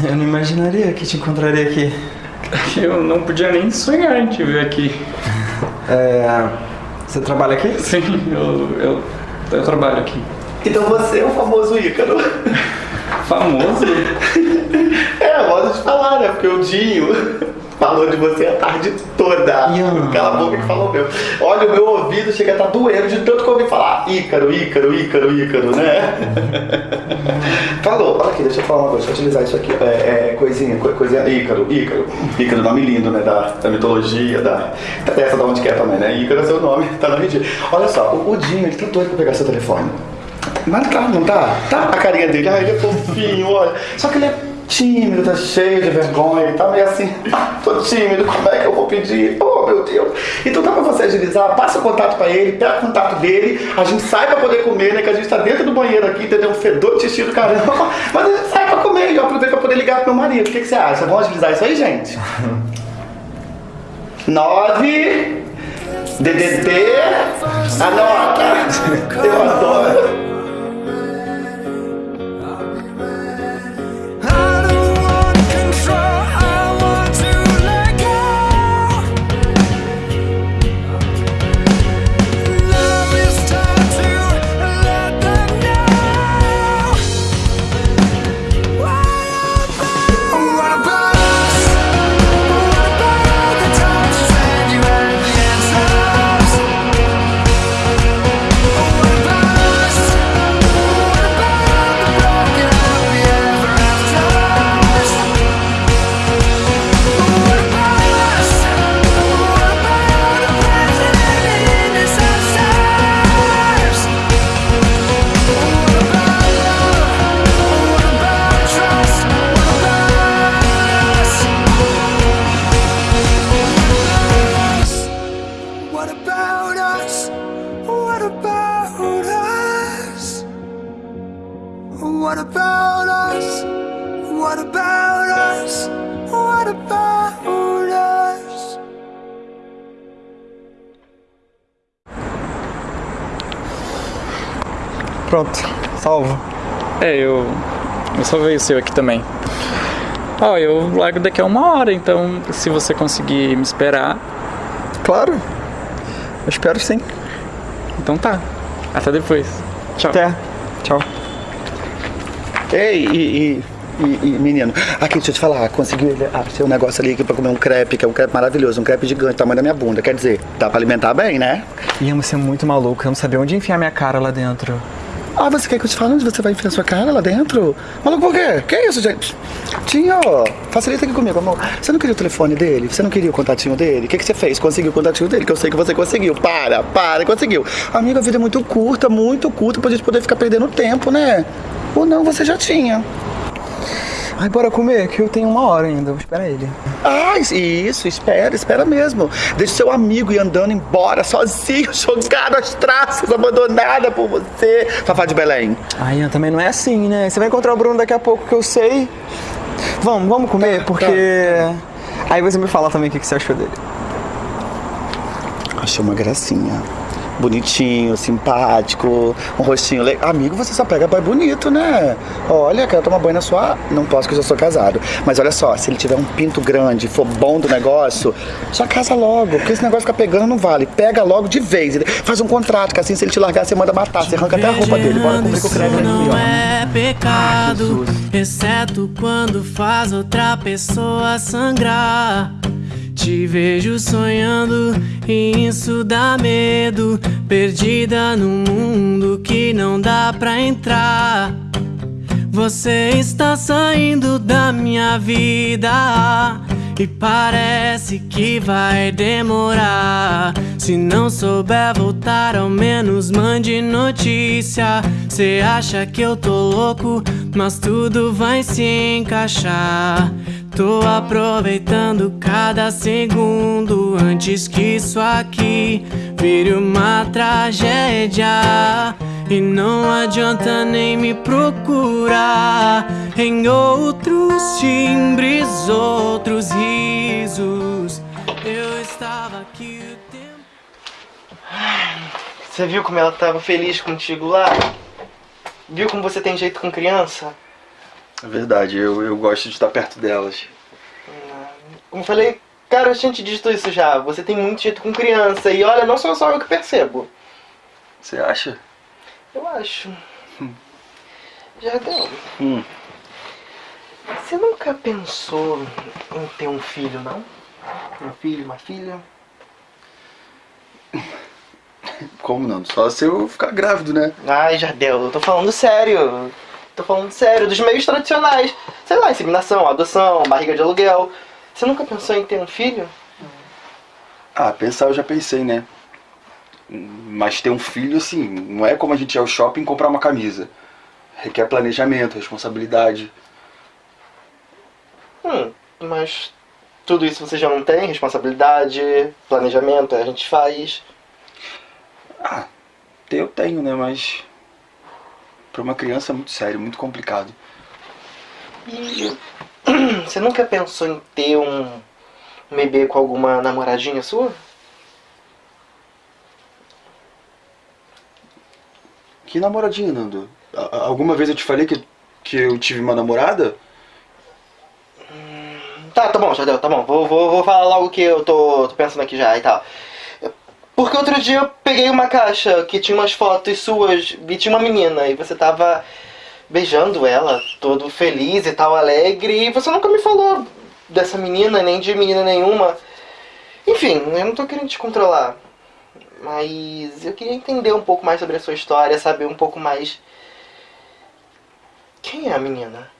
Eu não imaginaria que te encontraria aqui. Eu não podia nem sonhar em te ver aqui. É, você trabalha aqui? Sim, eu, eu, eu trabalho aqui. Então você é o famoso Ícaro. Famoso? É, modo de falar, né? Porque o Dinho falou de você a tarde toda. Ian. Cala a boca que falou meu. Olha, o meu ouvido chega a estar doendo de tanto que eu ouvi falar Ícaro, Ícaro, Ícaro, Ícaro, né? falou, olha aqui, deixa eu falar uma coisa, deixa eu utilizar isso aqui. É, é coisinha, co- coisinha, Ícaro, Ícaro. Ícaro, nome lindo, né? Da, da mitologia, da. Essa da onde quer também, né? Ícaro é seu nome, tá no RG. Olha só, o, o Dinho, ele tá doido pra pegar seu telefone. Mas tá, não tá? Tá a carinha dele, ai, ele é fofinho, olha. Só que ele é tímido, tá cheio de vergonha, ele tá meio assim, tô tímido, como é que eu vou pedir? Oh, meu Deus. Então dá pra você agilizar, passa o contato pra ele, pega o contato dele, a gente sai pra poder comer, né, que a gente tá dentro do banheiro aqui, entendeu? Um fedor de xixi do caramba, mas a gente sai pra comer e eu aproveito pra poder ligar pro meu marido. O que, que você acha? Vamos agilizar isso aí, gente? 9 DDD Anota! Eu adoro! Pronto, salvo. É, eu. Eu só veio o seu aqui também. Ó, eu largo daqui a uma hora, então se você conseguir me esperar, Claro. Eu espero sim. então tá. Até depois. Tchau. Até. Tchau. Ei, e, e, e- e, menino, aqui, deixa eu te falar, conseguiu ele- ah, seu negócio ali aqui pra comer um crepe, que é um crepe maravilhoso, um crepe gigante, tamanho da minha bunda. Quer dizer, dá pra alimentar bem, né? Ian, você é muito maluco. Eu não sabia onde enfiar minha cara lá dentro. Ah, você quer que eu te fale onde você vai enfiar sua cara lá dentro? Maluco, por quê? Que isso, gente? Tinho, facilita aqui comigo, amor. Você não queria o telefone dele? Você não queria o contatinho dele? O que, que você fez? Conseguiu o contatinho dele? Que eu sei que você conseguiu. Para, para, conseguiu. Amigo, a vida é muito curta, muito curta pra gente poder ficar perdendo tempo, né? Ou não, você já tinha. Ai, bora comer, que eu tenho uma hora ainda. Vou esperar ele. Ah, isso, espera, espera mesmo. Deixa seu amigo ir andando embora sozinho, jogado às traças, abandonada por você. Fafá de Belém. Ai, também não é assim, né? Você vai encontrar o Bruno daqui a pouco, que eu sei. Vamos, vamos comer, porque... Aí você me fala também o que você achou dele. Achei uma gracinha. Bonitinho, simpático, um rostinho legal. Amigo, você só pega boy bonito, né? Olha, quero tomar banho na sua. Não posso que eu já sou casado. Mas olha só, se ele tiver um pinto grande, for bom do negócio, já casa logo. Porque esse negócio ficar pegando não vale. Pega logo de vez. Faz um contrato, que assim, se ele te largar, você manda matar. Você arranca até a roupa dele. Bora cumprir com o crédito aqui, não ó. é pecado, exceto quando faz outra pessoa sangrar. Te vejo sonhando e isso dá medo, perdida num mundo que não dá pra entrar. Você está saindo da minha vida e parece que vai demorar. Se não souber voltar, ao menos mande notícia. Cê acha que eu tô louco, mas tudo vai se encaixar. Tô aproveitando cada segundo antes que isso aqui vire uma tragédia. E não adianta nem me procurar em outros timbres, outros risos. Eu estava aqui o tempo. Você viu como ela tava feliz contigo lá? Viu como você tem jeito com criança? É verdade, eu, eu gosto de estar perto delas. Como eu falei, cara, a gente dito isso já. Você tem muito jeito com criança. E olha, não sou só eu que percebo. Você acha? Eu acho. Jardel, Hum. você nunca pensou em ter um filho, não? Um filho, uma filha? Como não? Só se eu ficar grávido, né? Ai, Jardel, eu tô falando sério. Tô falando sério, dos meios tradicionais. Sei lá, inseminação, adoção, barriga de aluguel. Você nunca pensou em ter um filho? Ah, pensar eu já pensei, né? Mas ter um filho, assim, não é como a gente ir ao shopping e comprar uma camisa. Requer planejamento, responsabilidade. Hum, mas tudo isso você já não tem? Responsabilidade, planejamento, a gente faz. Ah, eu tenho, né? Mas pra uma criança é muito sério, muito complicado. E você nunca pensou em ter um, um bebê com alguma namoradinha sua? Que namoradinha, Nando? Alguma vez eu te falei que, que eu tive uma namorada? Tá, tá bom, Jardel, tá bom. Vou, vou, vou falar logo que eu tô, tô pensando aqui já e tal. Porque outro dia eu peguei uma caixa que tinha umas fotos suas e tinha uma menina e você tava beijando ela, todo feliz e tal, alegre, e você nunca me falou dessa menina, nem de menina nenhuma. Enfim, eu não tô querendo te controlar. Mas eu queria entender um pouco mais sobre a sua história, saber um pouco mais. Quem é a menina?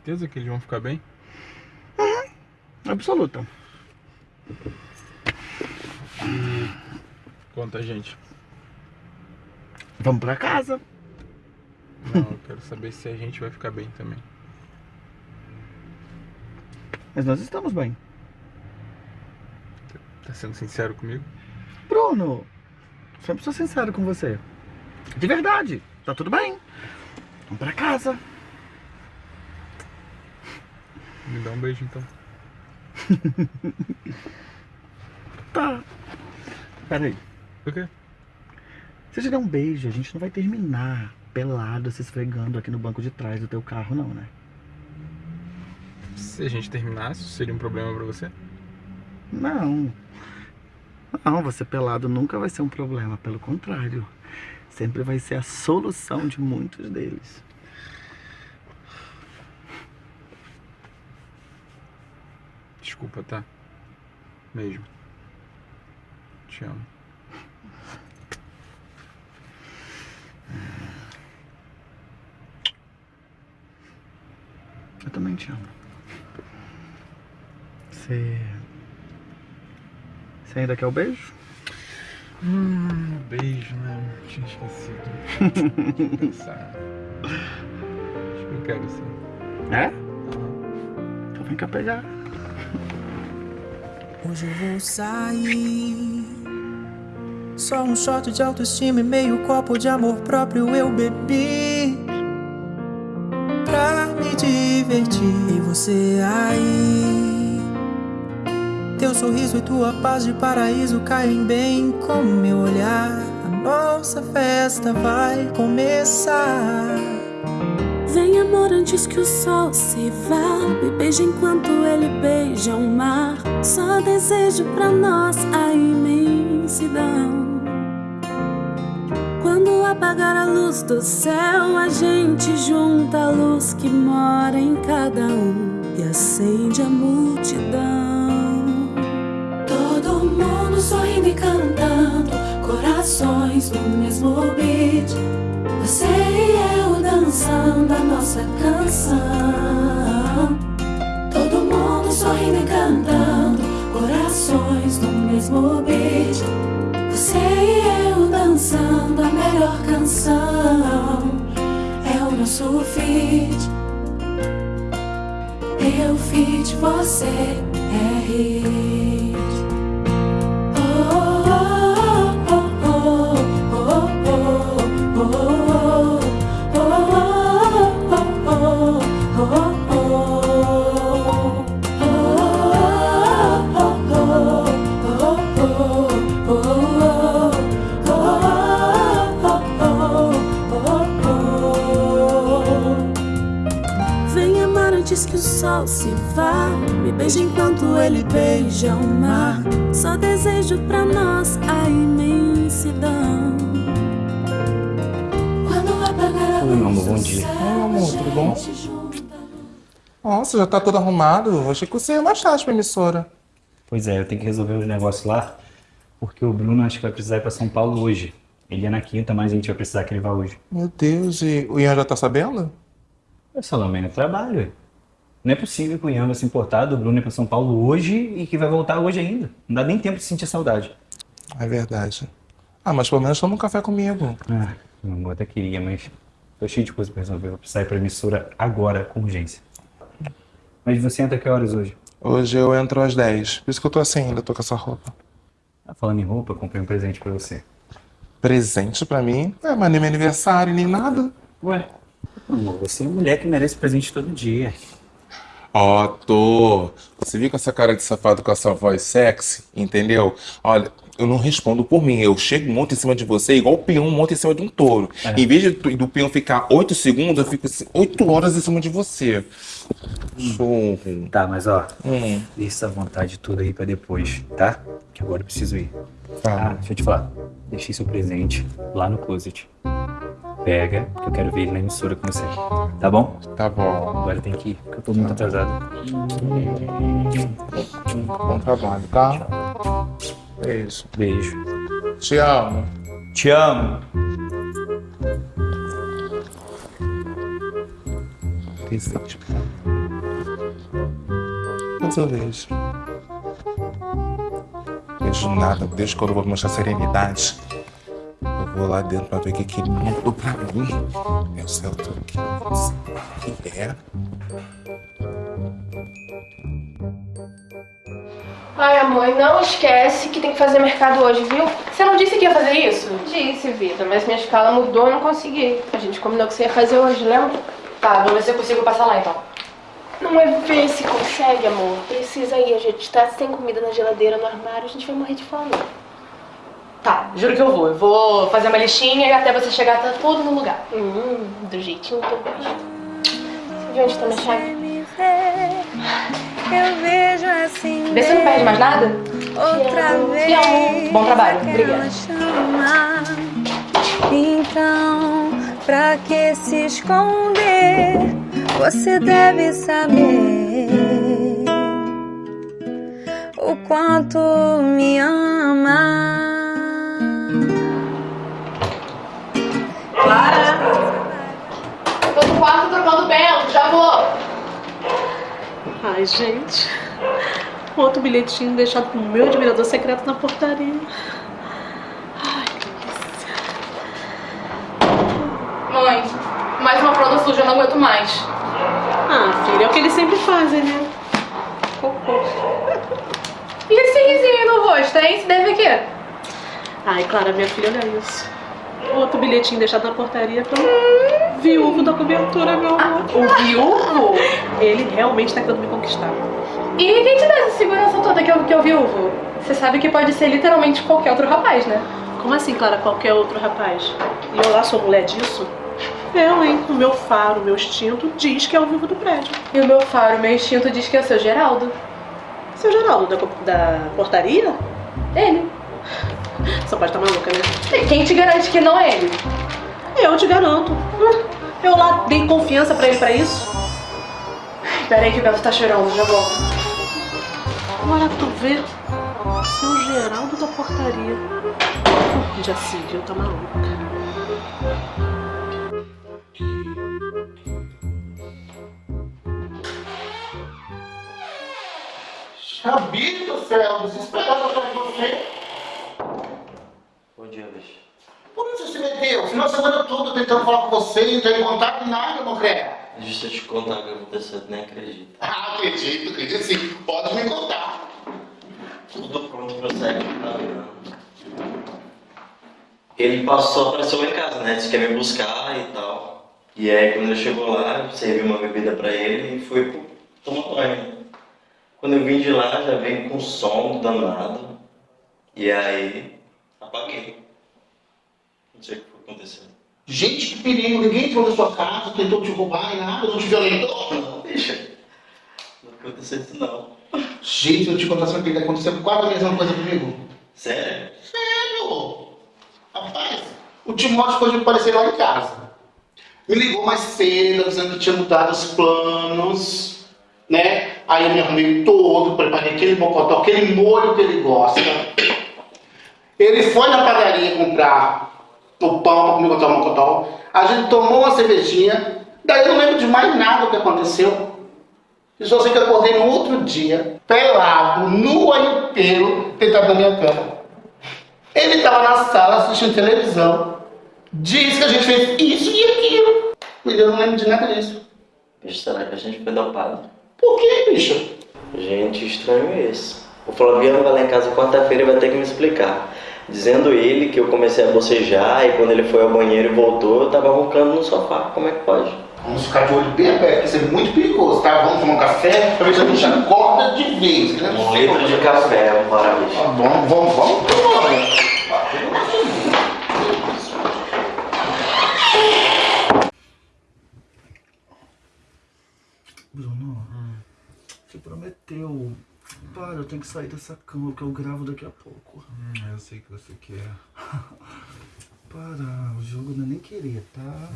Certeza que eles vão ficar bem? Absoluta. Quanta gente. Vamos pra casa. Não, eu quero saber se a gente vai ficar bem também. Mas nós estamos bem. Tá sendo sincero comigo? Bruno, sempre sou sincero com você. De verdade, tá tudo bem. Vamos pra casa. Me dá um beijo então. Tá. Pera aí. Por quê? Se eu te der um beijo, a gente não vai terminar pelado se esfregando aqui no banco de trás do teu carro, não, né? Se a gente terminasse, seria um problema pra você? Não. Não, você pelado nunca vai ser um problema, pelo contrário. Sempre vai ser a solução de muitos deles. desculpa, tá? Mesmo. Te amo. Eu também te amo. Você. Você ainda quer o beijo? Hum, beijo, né? Tinha esquecido. pensar. Acho que eu quero sim. É? Então vem cá pegar. Hoje eu vou sair. Só um shot de autoestima e meio copo de amor próprio eu bebi. Pra me divertir. E você aí. Teu sorriso e tua paz de paraíso caem bem com meu olhar. A nossa festa vai começar. Vem amor antes que o sol se vá Me beija enquanto ele beija o mar Só desejo pra nós a imensidão. Quando apagar a luz do céu A gente junta a luz que mora em cada um E acende a multidão. Todo mundo sorrindo e cantando Corações no mesmo beat. Você e eu dançando a nossa canção. Todo mundo sorrindo e cantando, corações no mesmo beat. Você e eu dançando a melhor canção. É o nosso feat. Eu feat, você é hit. O sol se vá. Me beija enquanto ele beija o mar. Só desejo pra nós a imensidão. Quando apagar a Oi, meu amor, bom dia. céu, Oi, amor, a tudo bom? Nossa, já tá todo arrumado. Eu Achei que você ia mais tarde pra emissora. Pois é, eu tenho que resolver os negócios lá, porque o Bruno acho que vai precisar ir pra São Paulo hoje. Ele é na quinta, mas a gente vai precisar que ele vá hoje. Meu Deus, e o Ian já tá sabendo? É só no trabalho. Não é possível que o Ian vai se importar do Bruno pra São Paulo hoje e que vai voltar hoje ainda. Não dá nem tempo de sentir saudade. É verdade. Ah, mas pelo menos toma um café comigo. Ah, meu amor, até queria, mas tô cheio de coisa pra resolver. Vou precisar ir pra emissora agora, com urgência. Mas você entra que horas hoje? Hoje eu entro às 10. Por isso que eu tô assim ainda, tô com essa roupa. Ah, falando em roupa, eu comprei um presente pra você. Presente pra mim? É, mas nem meu aniversário, nem nada. Ué? Amor, você é mulher que merece presente todo dia. Ó, tô. Você viu com essa cara de safado com essa voz sexy, entendeu? Olha, eu não respondo por mim. Eu chego, monto em cima de você, igual o peão monta em cima de um touro. Em vez de, do peão ficar 8 segundos, eu fico 8 horas em cima de você. Churro. Tá, mas ó, Hum, deixa essa vontade toda aí pra depois, tá? Que agora eu preciso ir. Ah, tá. deixa eu te falar. Deixei seu presente lá no closet. Pega, que eu quero ver ele na emissora com você. Tá bom? Tá bom. Agora tem que ir, porque eu tô muito atrasado. Bom trabalho, tá? Beijo. Beijo. Te amo. Te amo. Presente. Mas eu vejo. Vejo nada. Desde quando eu vou mostrar serenidade. Vou lá dentro pra ver o que, que ele mandou pra mim. Sei o que que é. Ai, amor, não esquece que tem que fazer mercado hoje, viu? Você não disse que ia fazer isso? Disse, Vida, mas minha escala mudou e não consegui. A gente combinou que você ia fazer hoje, lembra? Tá, vou ver se eu consigo passar lá então. Não é ver se consegue, amor. Precisa ir, a gente tá sem comida na geladeira, no armário, a gente vai morrer de fome. Juro que eu vou. Eu vou fazer uma listinha e até você chegar tá tudo no lugar. Hum, do jeitinho que eu gosto. Você viu onde tá minha chave? Eu vejo assim. Vê se não perde mais nada. Outra vez. Te amo. Bom trabalho. Obrigada. Então, pra que se esconder? Você deve saber o quanto me ama. Gente. Outro bilhetinho deixado pro meu admirador secreto na portaria. Mãe, mais uma prova suja, eu não aguento mais. Ah, filha, é o que eles sempre fazem, né? Cocô. E esse risinho no rosto, hein? Se deve a quê? Ai, Clara, minha filha, olha isso. Outro bilhetinho deixado na portaria pro viúvo da cobertura, meu amor. o viúvo? Ele realmente tá querendo me conquistar. E quem te dá essa segurança toda que eu, que eu viúvo? Você sabe que pode ser literalmente qualquer outro rapaz, né? Como assim, Clara, qualquer outro rapaz? E eu lá sou mulher disso? Eu, hein? O meu faro, o meu instinto diz que é o vivo do prédio. E o meu faro, o meu instinto diz que é o seu Geraldo. Seu Geraldo, da, da portaria? Ele. Só pode estar maluca, né? E quem te garante que não é ele? Eu te garanto. Hum, Eu lá dei confiança pra ele pra isso. Peraí que o Beto tá chorando, já volto. Agora tu vê. Seu Geraldo da portaria. Já se viu, tá maluca. Rabito do céu, desesperado atrás de você. Bom dia, bicho. Por onde você se meteu? Final de semana todo tentando falar com você, não tem contato em nada, Mocré. Deixa eu te contar o que aconteceu, nem acredita. Ah, acredito, acredito sim. Pode me contar. Tudo pronto pro sexo. Não, Ele passou, apareceu lá em casa, né? Disse que ia me buscar e tal. E aí quando ele chegou lá, eu servi uma bebida pra ele e fui pro tomar banho. Quando eu vim de lá, já veio com som danado. E aí, apaguei. Não sei o que foi acontecendo. Gente, que perigo. Ninguém entrou na sua casa, tentou te roubar e nada, não te violentou. Não, bicha. Não aconteceu isso não. Gente, eu te contar sobre o que aconteceu quase a mesma coisa comigo. Sério? Sério? Rapaz, o Timóteo pode aparecer lá em casa. Me ligou mais cedo, avisando que tinha mudado os planos, né? Aí eu me arrumei todo, preparei aquele mocotó, aquele molho que ele gosta. Ele foi na padaria comprar o pão para comer botar o mocotó. A gente tomou uma cervejinha. Daí eu não lembro de mais nada do que aconteceu. E só sei que eu acordei no outro dia, pelado, nu inteiro, deitado na minha cama. Ele estava na sala assistindo televisão. Disse que a gente fez isso e aquilo. E eu não lembro de nada disso. Bicho, será que a gente foi dopado? Por que, bicho? Gente, estranho esse. O Flaviano vai lá em casa quarta-feira e vai ter que me explicar. Dizendo ele que eu comecei a bocejar e quando ele foi ao banheiro e voltou, eu tava roncando no sofá. Como é que pode? Vamos ficar de olho bem aberto, porque isso é muito perigoso, tá? Vamos tomar um café pra ver se a gente acorda de vez. Né? Um litro de café, bora, bicho. Tá bom, vamos, vamos tomar. Bruno, você prometeu. Para, eu tenho que sair dessa cama que eu gravo daqui a pouco. Hum, eu sei que você quer. Para, o jogo não é nem querer, tá?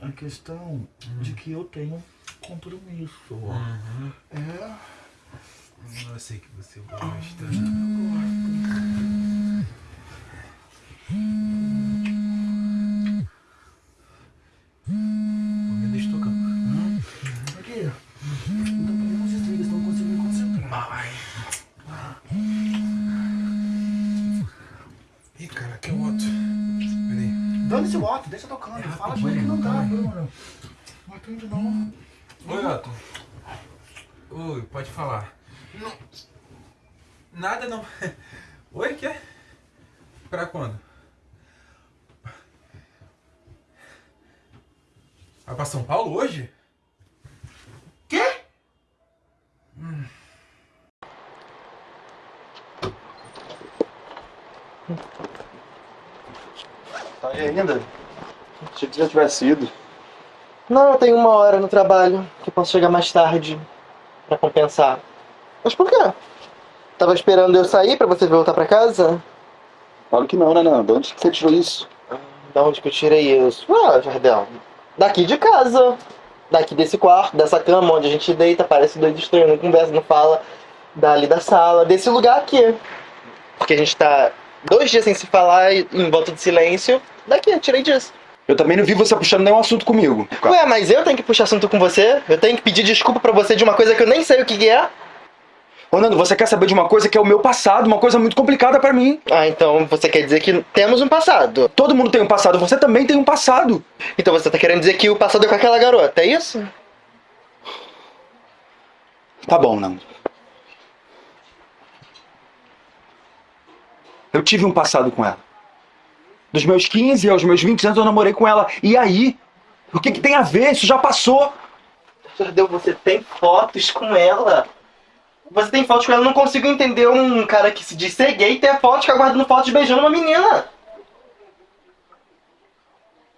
A questão de que eu tenho compromisso. Uhum. É. Eu sei que você gosta. Me deixa tocar. Hum? Aqui. Não tô pegando os desligas, não consigo me concentrar. Vai. Ih, cara, aqui é o outro. O Otto, deixa tocando. Fala de mim que não dá, Bruno. Não atende não. Oi, Otto. Oi, pode falar. Não. Nada não. Oi, quer? Pra quando? Vai pra São Paulo hoje? Quê? Tá aí ainda? Que já tivesse ido. Não, eu tenho uma hora no trabalho, que eu posso chegar mais tarde pra compensar. Mas por quê? Tava esperando eu sair pra você voltar pra casa? Claro que não, né, Nando? Onde que você tirou isso? Da onde que eu tirei isso? Ah, Jardel, daqui de casa. Daqui desse quarto, dessa cama onde a gente deita, parece doido estranho, não conversa, não fala. Dali da sala, desse lugar aqui. Porque a gente tá dois dias sem se falar e em volta de silêncio. Daqui, eu tirei disso. Eu também não vi você puxando nenhum assunto comigo. Ué, mas eu tenho que puxar assunto com você? Eu tenho que pedir desculpa pra você de uma coisa que eu nem sei o que é? Ô, Nando, você quer saber de uma coisa que é o meu passado, uma coisa muito complicada pra mim. Ah, então você quer dizer que temos um passado? Todo mundo tem um passado, você também tem um passado. Então você tá querendo dizer que o passado é com aquela garota, é isso? Tá bom, Nando. Eu tive um passado com ela. Dos meus 15 aos meus 20 anos eu namorei com ela. E aí? O que, que tem a ver? Isso já passou. Jardel, você tem fotos com ela? Você tem fotos com ela? Eu não consigo entender um cara que se diz ser gay ter fotos ficar guardando fotos beijando uma menina.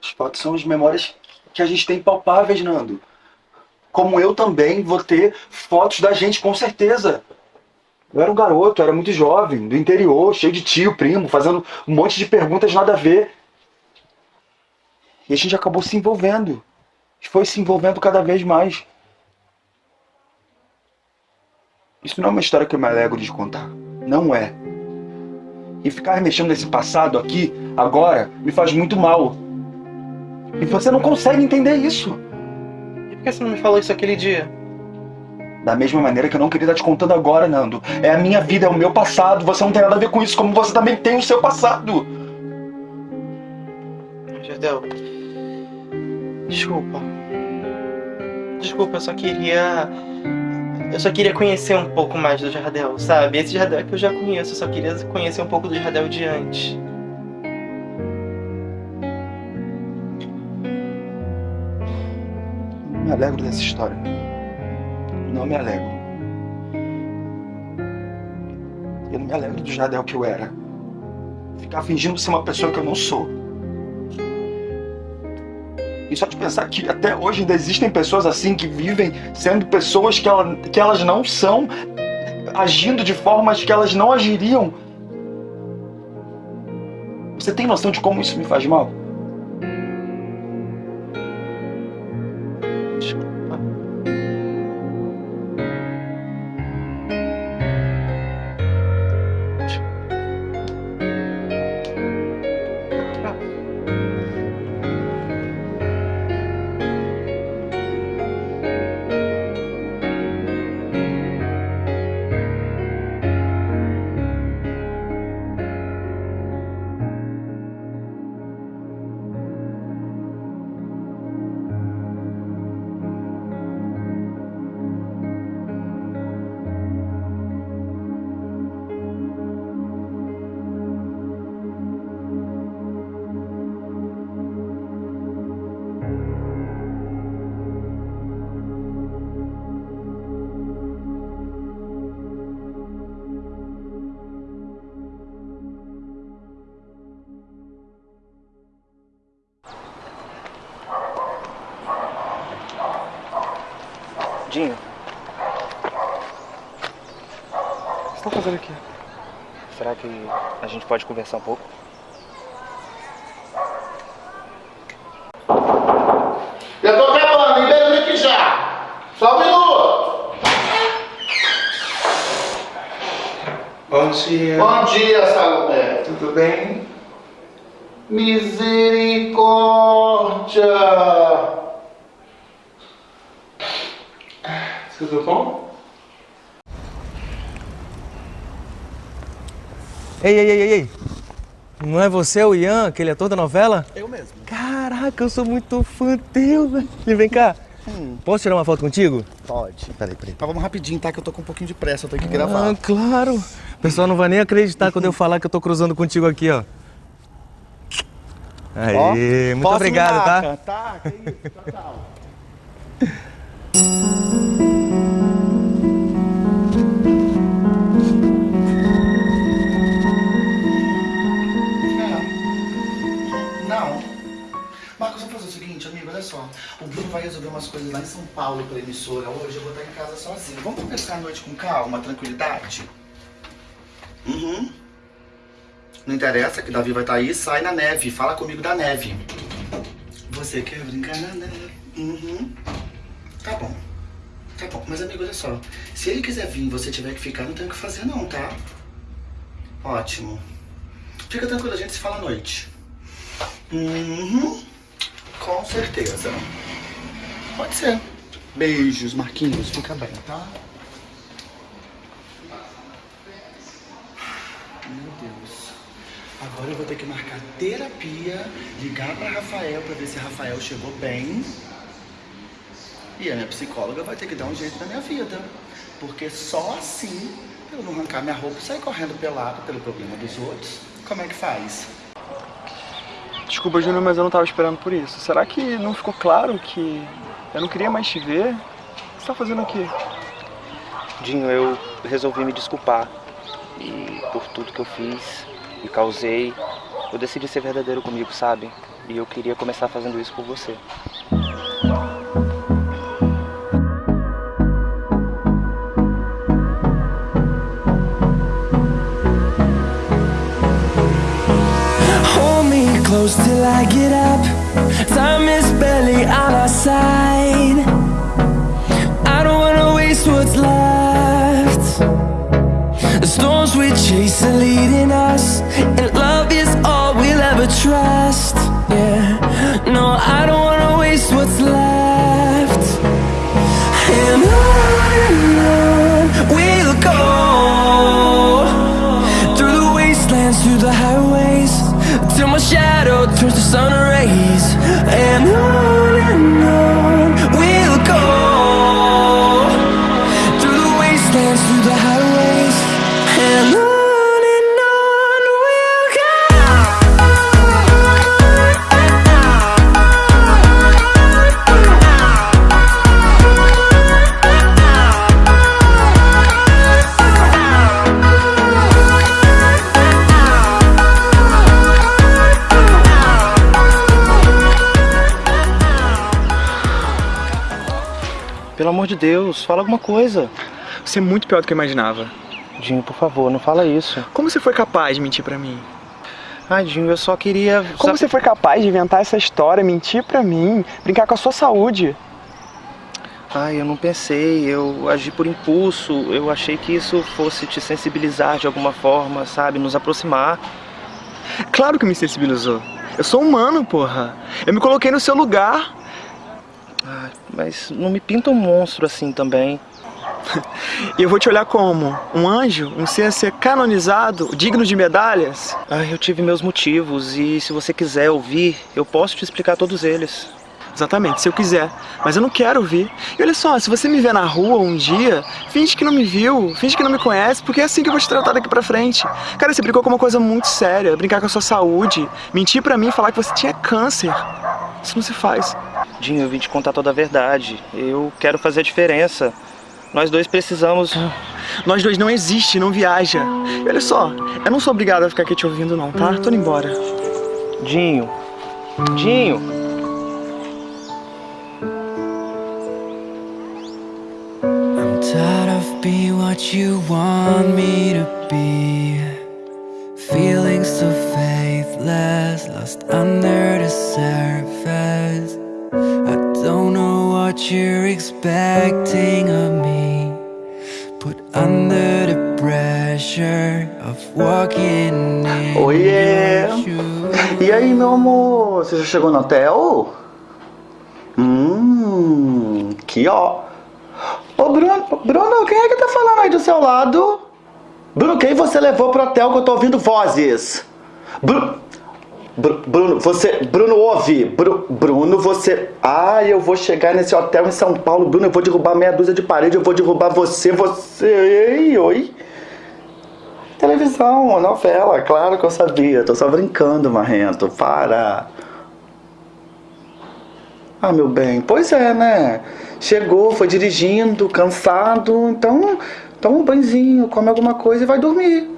As fotos são as memórias que a gente tem palpáveis, Nando. Como eu também vou ter fotos da gente, com certeza. Eu era um garoto, eu era muito jovem, do interior, cheio de tio, primo, fazendo um monte de perguntas nada a ver. E a gente acabou se envolvendo. Foi se envolvendo cada vez mais. Isso não é uma história que eu me alegro de contar. Não é. E ficar mexendo nesse passado aqui, agora, me faz muito mal. E você não consegue entender isso. E por que você não me falou isso aquele dia? Da mesma maneira que eu não queria estar te contando agora, Nando. É a minha vida, é o meu passado. Você não tem nada a ver com isso, como você também tem o seu passado. Jardel. Desculpa. Desculpa, eu só queria. Eu só queria conhecer um pouco mais do Jardel, sabe? Esse Jardel que eu já conheço, eu só queria conhecer um pouco do Jardel de antes. Não me alegro dessa história. Não me alegro. Eu não me alegro do Jardel que eu era. Ficar fingindo ser uma pessoa que eu não sou. E só de pensar que até hoje ainda existem pessoas assim que vivem sendo pessoas que, ela, que elas não são, agindo de formas que elas não agiriam. Você tem noção de como isso me faz mal? Fazendo aqui? Será que a gente pode conversar um pouco? Eu tô acabando, libera aqui já. Só um minuto. Bom dia. Bom dia, Salomé. Tudo bem? Misericórdia. Tudo bom? Ei, ei, ei, ei, ei. Não é você o Ian, aquele ator da novela? Eu mesmo. Caraca, eu sou muito fã teu, velho. E vem cá. Posso tirar uma foto contigo? Pode. Peraí, peraí. Mas vamos rapidinho, tá? Que eu tô com um pouquinho de pressa, eu tenho que gravar. Ah, claro. O pessoal não vai nem acreditar quando eu falar que eu tô cruzando contigo aqui, ó. Ó, muito obrigado, tá? Tá, que isso. Tchau, tchau. olha só. O Bruno vai resolver umas coisas lá em São Paulo pela emissora hoje. Eu vou estar em casa sozinho. Vamos conversar à noite com calma, tranquilidade? Uhum. Não interessa que Davi vai estar aí, sai na neve. Fala comigo da neve. Você quer brincar na neve? Uhum. Tá bom. Tá bom. Mas, amigo, olha só. Se ele quiser vir e você tiver que ficar, não tem o que fazer não, tá? Ótimo. Fica tranquilo, a gente se fala à noite. Uhum. Com certeza. Pode ser. Beijos, Marquinhos. Fica bem, tá? Meu Deus. Agora eu vou ter que marcar terapia, ligar pra Rafael pra ver se Rafael chegou bem. E a minha psicóloga vai ter que dar um jeito na minha vida. Porque só assim, eu não arrancar minha roupa e sair correndo pelado pelo problema dos outros. Como é que faz? Desculpa, Júnior, mas eu não tava esperando por isso. Será que não ficou claro que eu não queria mais te ver? O que você tá fazendo aqui? Dinho, eu resolvi me desculpar. E por tudo que eu fiz e causei, eu decidi ser verdadeiro comigo, sabe? E eu queria começar fazendo isso por você. Close till I get up. Time is barely on our side. I don't wanna waste what's left. The storms we chase are leading us, amor de Deus, fala alguma coisa. Você é muito pior do que eu imaginava. Dinho, por favor, não fala isso. Como você foi capaz de mentir pra mim? Ai, Dinho, eu só queria. Como você foi capaz de inventar essa história, mentir pra mim, brincar com a sua saúde? Ai, eu não pensei, eu agi por impulso, eu achei que isso fosse te sensibilizar de alguma forma, sabe? Nos aproximar. Claro que me sensibilizou. Eu sou humano, porra. Eu me coloquei no seu lugar. Ai, mas não me pinta um monstro assim também. E eu vou te olhar como? Um anjo? Um ser a ser canonizado? Digno de medalhas? Ai, eu tive meus motivos e se você quiser ouvir, eu posso te explicar todos eles. Exatamente, se eu quiser. Mas eu não quero ouvir. E olha só, se você me ver na rua um dia, finge que não me viu, finge que não me conhece, porque é assim que eu vou te tratar daqui pra frente. Cara, você brincou com uma coisa muito séria, brincar com a sua saúde, mentir pra mim, falar que você tinha câncer. Isso não se faz. Dinho, eu vim te contar toda a verdade. Eu quero fazer a diferença. Nós dois precisamos. Nós dois não existe, não viaja. E olha só, eu não sou obrigado a ficar aqui te ouvindo não, tá? Tô indo embora. Dinho. Dinho. I'm tired of being what you want me to be. Feeling so faithless, lost under the surface. I don't know what you're expecting of me. Put under the pressure of walking in Oiê! E aí, meu amor? Você já chegou no hotel? Hum, que ó. Ô, Bruno, Bruno, quem é que tá falando aí do seu lado? Bruno, quem você levou pro hotel que eu tô ouvindo vozes? Bruno, Bruno, você, Bruno, ouve. Bru- Bruno, você. Ah, eu vou chegar nesse hotel em São Paulo, Bruno, eu vou derrubar meia dúzia de parede, eu vou derrubar você, você. Ei, oi. Televisão, novela, claro que eu sabia. Tô só brincando, Marrento. Para. Ah, meu bem, pois é, né? Chegou, foi dirigindo, cansado, então toma um banhozinho, come alguma coisa e vai dormir.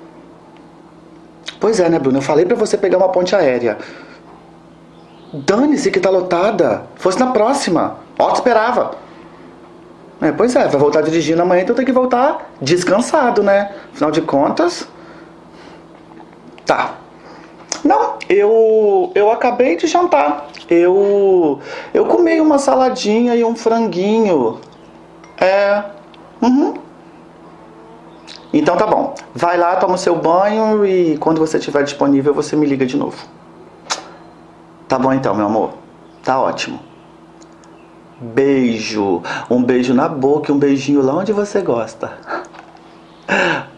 Pois é, né, Bruno? Eu falei pra você pegar uma ponte aérea. Dane-se que tá lotada. Fosse na próxima. Ó, te esperava. É, pois é, vai voltar dirigindo amanhã, então tem que voltar descansado, né? Afinal de contas. Tá. Não, eu eu acabei de jantar. Eu eu comi uma saladinha e um franguinho. É. Uhum. Então tá bom. Vai lá, toma o seu banho e quando você estiver disponível você me liga de novo. Tá bom então, meu amor. Tá ótimo. Beijo. Um beijo na boca e um beijinho lá onde você gosta.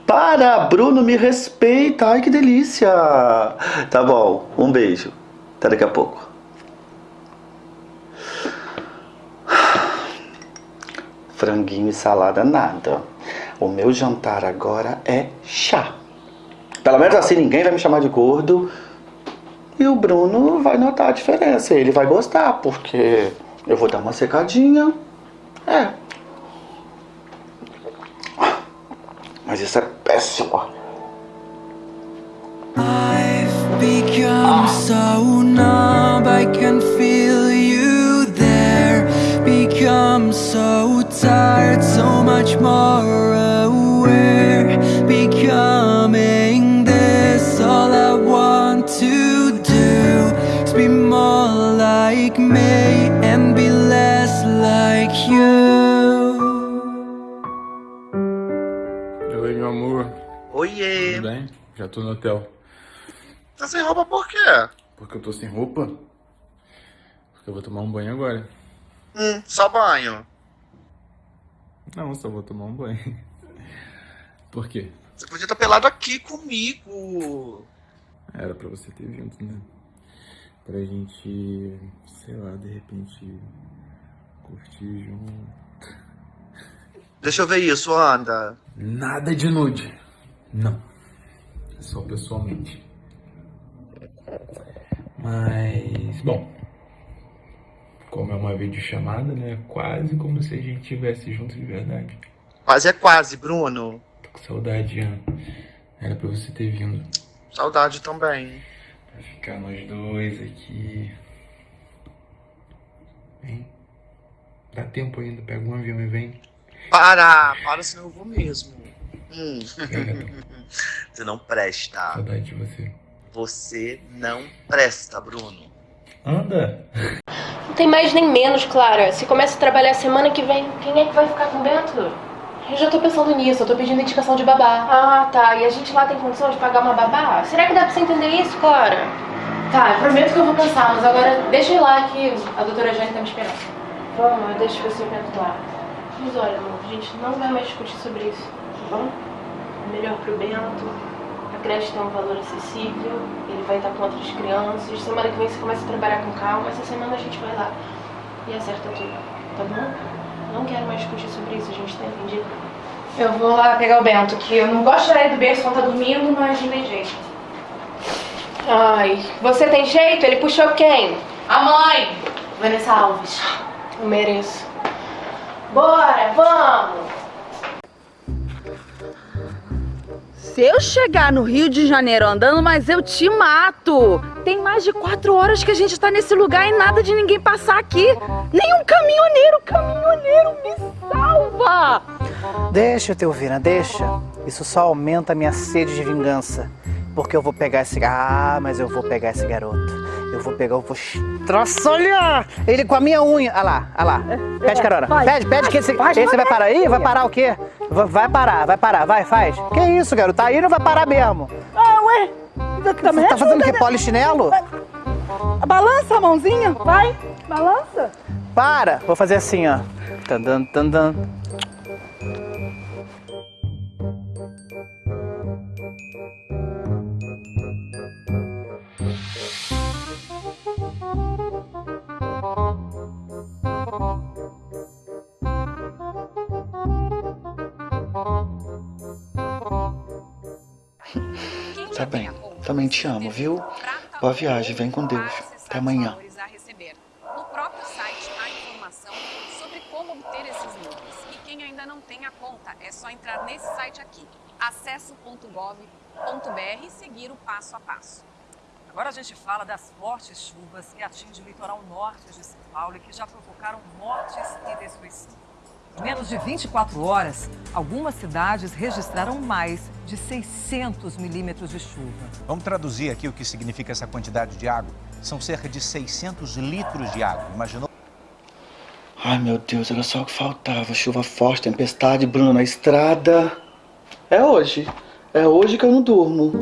Para, Bruno, me respeita. Ai, que delícia. Tá bom, um beijo. Até daqui a pouco. Franguinho e salada, nada. O meu jantar agora é chá. Pelo menos assim ninguém vai me chamar de gordo. E o Bruno vai notar a diferença. Ele vai gostar, porque eu vou dar uma secadinha. É. Mas isso é péssimo. Become so numb, I can feel you there. Become so tired, so much more Oiê. Tudo bem? Já tô no hotel. Tá sem roupa por quê? Porque eu tô sem roupa? Porque eu vou tomar um banho agora. Hum, só banho. Não, só vou tomar um banho. Por quê? Você podia estar pelado aqui comigo. Era pra você ter vindo, né? Pra gente, sei lá, de repente curtir junto. Deixa eu ver isso, anda. Nada de nude. Não. Só pessoalmente. Mas, bom. Como é uma videochamada, né? Quase como se a gente estivesse junto de verdade. Quase é quase, Bruno. Tô com saudade, Ian. Era pra você ter vindo. Saudade também. Pra ficar nós dois aqui. Vem. Dá tempo ainda, pega um avião e vem. Para, para, senão eu vou mesmo. Hum. Você não presta. Saudade de você. Você não presta, Bruno. Anda. Não tem mais nem menos, Clara. Se começa a trabalhar semana que vem, quem é que vai ficar com o Bento? Eu já tô pensando nisso, eu tô pedindo indicação de babá. Ah, tá. E a gente lá tem condição de pagar uma babá? Será que dá pra você entender isso, Clara? Tá, eu prometo que eu vou pensar, mas agora deixa eu ir lá que a doutora Jane tá me esperando. Vamos, eu deixo você o Bento lá. Mas olha, amor, a gente não vai mais discutir sobre isso, tá bom? É melhor pro Bento. A creche tem um valor acessível, ele vai estar com outras crianças. Semana que vem você começa a trabalhar com calma, essa semana a gente vai lá e acerta tudo, tá bom? Não quero mais discutir sobre isso, a gente tá entendido? Eu vou lá pegar o Bento, que eu não gosto de do berço quando tá dormindo, mas não tem jeito. Ai, você tem jeito? Ele puxou quem? A mãe! Vanessa Alves. Eu mereço. Bora, vamos! Se eu chegar no Rio de Janeiro andando, mas eu te mato. Tem mais de quatro horas que a gente tá nesse lugar e nada de ninguém passar aqui. Nem um caminhoneiro, caminhoneiro me salva. Deixa, Teovina, deixa. Isso só aumenta a minha sede de vingança. Porque eu vou pegar esse... Ah, mas eu vou pegar esse garoto. Eu vou pegar, eu vou estraçalhar ele com a minha unha. Olha lá, olha lá. Pede carona. pede, pede que esse, esse vai vai, parar aí? Vai parar o quê? Va- Vai parar, vai parar, vai, faz. Que isso, garoto? Tá aí não vai parar mesmo. Ah, ué. Também Você tá fazendo o quê? né? Polichinelo? Balança a mãozinha, vai. Balança. Para! Vou fazer assim, ó. Tandan, tandan. Também te amo, viu? Boa viagem, vem com Deus. Até amanhã. No próprio site há informação sobre como obter esses links. E quem ainda não tem a conta, é só entrar nesse site aqui, acesso.gov.br e seguir o passo a passo. Agora a gente fala das fortes chuvas que atingem o litoral norte de São Paulo e que já provocaram mortes e destruição. Em menos de 24 horas, algumas cidades registraram mais de 600 milímetros de chuva. Vamos traduzir aqui o que significa essa quantidade de água. São cerca de 600 litros de água. Imaginou? Ai, meu Deus, era só o que faltava. Chuva forte, tempestade, Bruno na estrada. É hoje. É hoje que eu não durmo.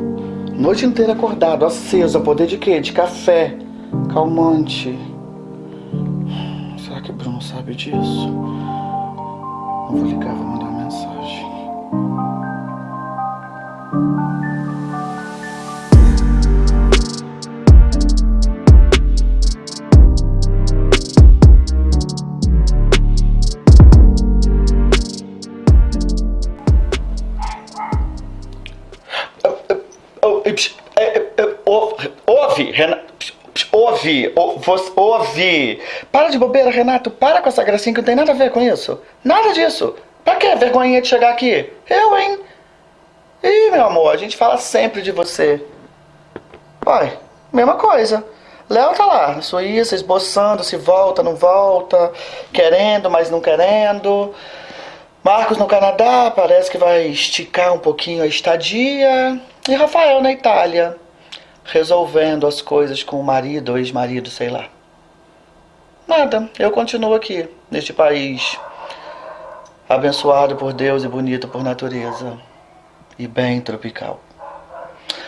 Noite inteira acordado, aceso, a poder de quê? De café, calmante. disso. Não vou ligar, vou mandar uma ouve. Para de bobeira, Renato. Para com essa gracinha que não tem nada a ver com isso. Nada disso. Pra que vergonha de chegar aqui? Eu, hein? Ih, meu amor, a gente fala sempre de você. Pai, mesma coisa. Léo tá lá, na Suíça, esboçando se volta, não volta, querendo, mas não querendo. Marcos no Canadá, parece que vai esticar um pouquinho a estadia. E Rafael na Itália, resolvendo as coisas com o marido ex-marido, sei lá. Nada, eu continuo aqui, neste país abençoado por Deus e bonito por natureza. E bem tropical.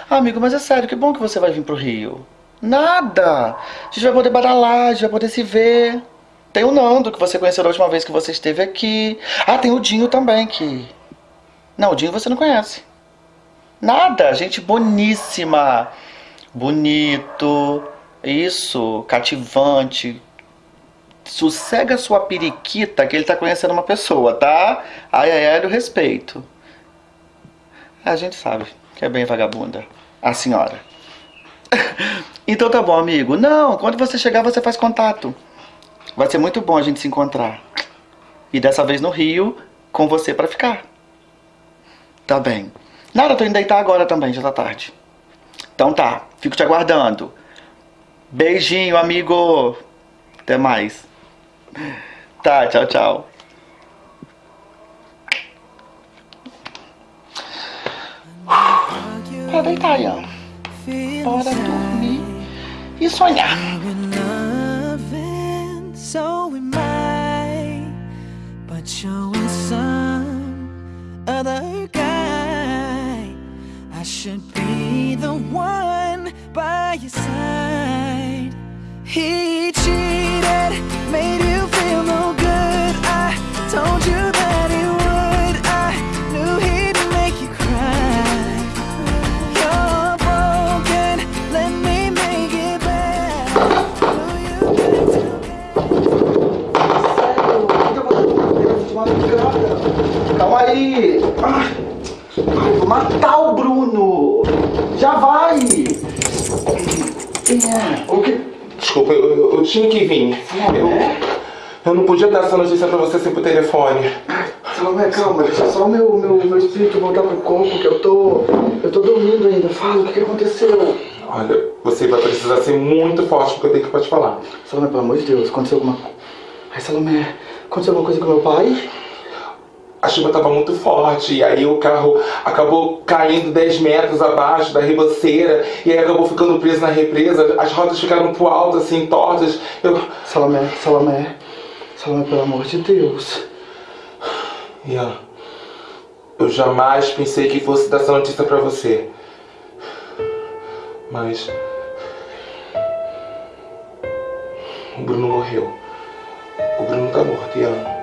Ah, amigo, mas é sério, que bom que você vai vir pro Rio. Nada! A gente vai poder badalar, a gente vai poder se ver. Tem o Nando, que você conheceu a última vez que você esteve aqui. Ah, tem o Dinho também, que... Não, o Dinho você não conhece. Nada, gente boníssima. Bonito. Isso, cativante. Sossega sua periquita que ele tá conhecendo uma pessoa, tá? Ai, ai, ai, do respeito. A gente sabe que é bem vagabunda. A senhora. então tá bom, amigo. Não, quando você chegar, você faz contato. Vai ser muito bom a gente se encontrar. E dessa vez no Rio, com você pra ficar. Tá bem. Nada, tô indo deitar agora também, já tá tarde. Então tá, fico te aguardando. Beijinho, amigo. Até mais. Tá, tchau, tchau. Pra deitar, Ian. Bora dormir e sonhar. so am I. But some other guy. I should be the one by your side. Tinha que vir. Eu, eu não podia dar essa notícia pra você sem por telefone. Salomé, calma, deixa só o meu, meu, meu espírito voltar pro corpo, que eu tô. Eu tô dormindo ainda. Fala, o que, que aconteceu? Olha, você vai precisar ser muito forte porque eu tenho que pra te falar. Salomé, pelo amor de Deus, aconteceu alguma coisa. Ai, Salomé, aconteceu alguma coisa com meu pai? A chuva estava muito forte, e aí o carro acabou caindo 10 metros abaixo da ribanceira, e aí acabou ficando preso na represa, as rodas ficaram pro alto, assim, tortas. Eu... Salomé, Salomé, Salomé, pelo amor de Deus. Ian, eu jamais pensei que fosse dar essa notícia pra você. Mas. O Bruno morreu. O Bruno tá morto, Ian.